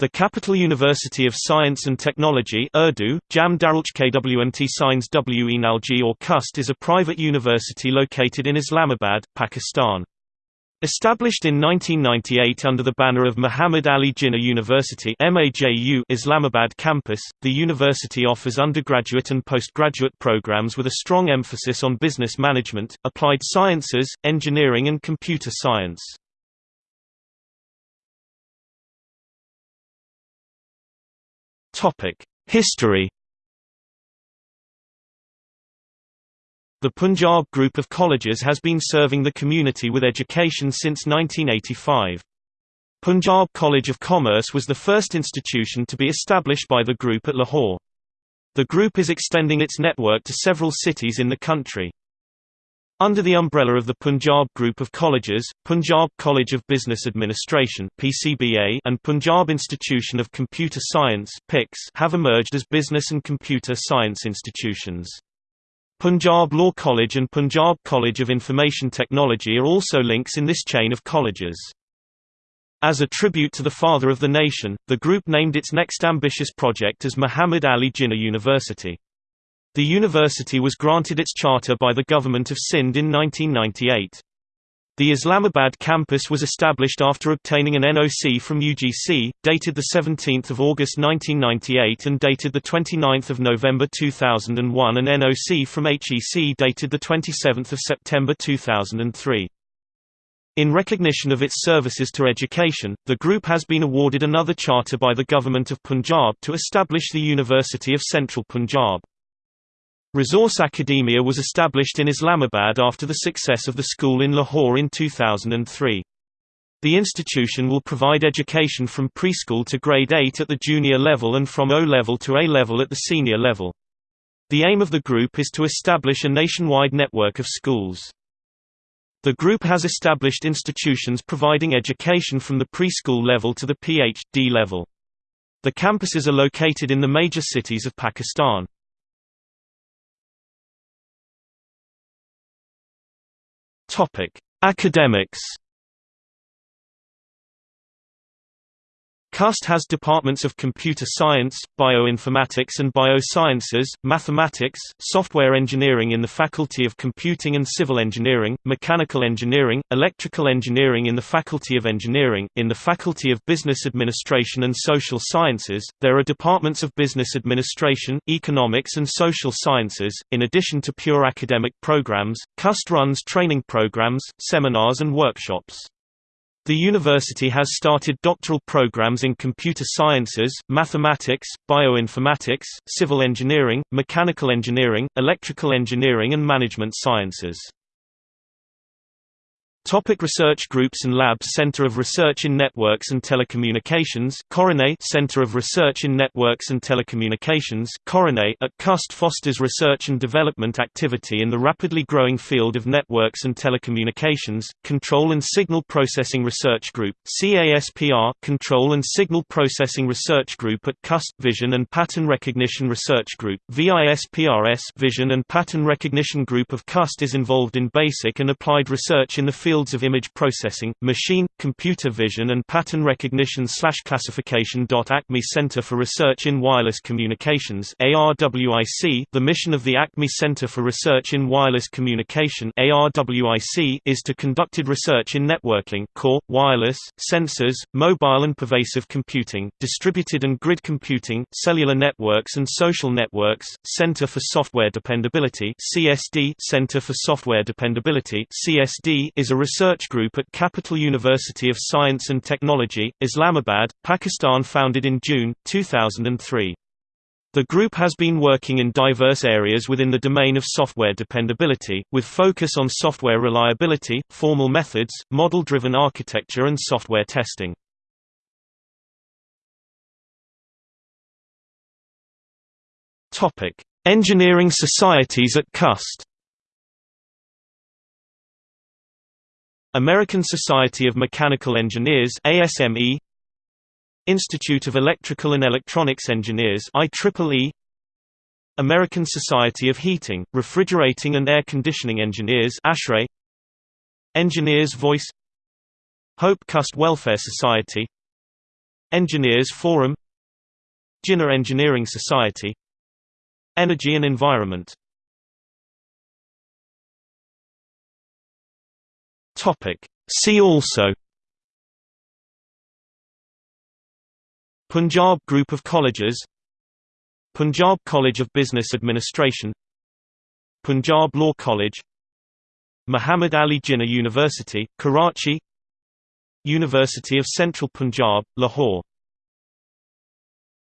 The Capital University of Science and Technology Urdu, Jam KWMT Science WENALG or CUST is a private university located in Islamabad, Pakistan. Established in 1998 under the banner of Muhammad Ali Jinnah University Islamabad campus, the university offers undergraduate and postgraduate programs with a strong emphasis on business management, applied sciences, engineering and computer science. History The Punjab Group of Colleges has been serving the community with education since 1985. Punjab College of Commerce was the first institution to be established by the group at Lahore. The group is extending its network to several cities in the country. Under the umbrella of the Punjab Group of Colleges, Punjab College of Business Administration (PCBA) and Punjab Institution of Computer Science (PICS) have emerged as business and computer science institutions. Punjab Law College and Punjab College of Information Technology are also links in this chain of colleges. As a tribute to the father of the nation, the group named its next ambitious project as Muhammad Ali Jinnah University. The university was granted its charter by the government of Sindh in 1998. The Islamabad campus was established after obtaining an NOC from UGC, dated 17 August 1998 and dated 29 November 2001 and NOC from HEC dated 27 September 2003. In recognition of its services to education, the group has been awarded another charter by the Government of Punjab to establish the University of Central Punjab. Resource Academia was established in Islamabad after the success of the school in Lahore in 2003. The institution will provide education from preschool to grade 8 at the junior level and from O-level to A-level at the senior level. The aim of the group is to establish a nationwide network of schools. The group has established institutions providing education from the preschool level to the Ph.D. level. The campuses are located in the major cities of Pakistan. Topic: Academics CUST has departments of computer science, bioinformatics and biosciences, mathematics, software engineering in the Faculty of Computing and Civil Engineering, mechanical engineering, electrical engineering in the Faculty of Engineering, in the Faculty of Business Administration and Social Sciences. There are departments of business administration, economics and social sciences. In addition to pure academic programs, CUST runs training programs, seminars and workshops. The university has started doctoral programs in computer sciences, mathematics, bioinformatics, civil engineering, mechanical engineering, electrical engineering and management sciences. Topic research groups and labs Center of Research in Networks and Telecommunications Coronet Center of Research in Networks and Telecommunications Coronet at CUST fosters research and development activity in the rapidly growing field of networks and telecommunications Control and Signal Processing Research Group CASPR Control and Signal Processing Research Group at CUST Vision and Pattern Recognition Research Group VISPRS Vision and Pattern Recognition Group of CUST is involved in basic and applied research in the field fields of image processing, machine, computer vision and pattern recognition classification. Acme Center for Research in Wireless Communications ARWIC, the mission of the Acme Center for Research in Wireless Communication ARWIC is to conducted research in networking, core, wireless, sensors, mobile and pervasive computing, distributed and grid computing, cellular networks and social networks, Center for Software Dependability CSD Center for Software Dependability CSD is a research group at Capital University of Science and Technology, Islamabad, Pakistan founded in June, 2003. The group has been working in diverse areas within the domain of software dependability, with focus on software reliability, formal methods, model-driven architecture and software testing. Engineering societies at CUST American Society of Mechanical Engineers ASME Institute of Electrical and Electronics Engineers IEEE American Society of Heating, Refrigerating and Air Conditioning Engineers ASHRAE Engineers Voice Hope Cust Welfare Society Engineers Forum Jinnah Engineering Society Energy and Environment See also Punjab Group of Colleges Punjab College of Business Administration Punjab Law College Muhammad Ali Jinnah University, Karachi University of Central Punjab, Lahore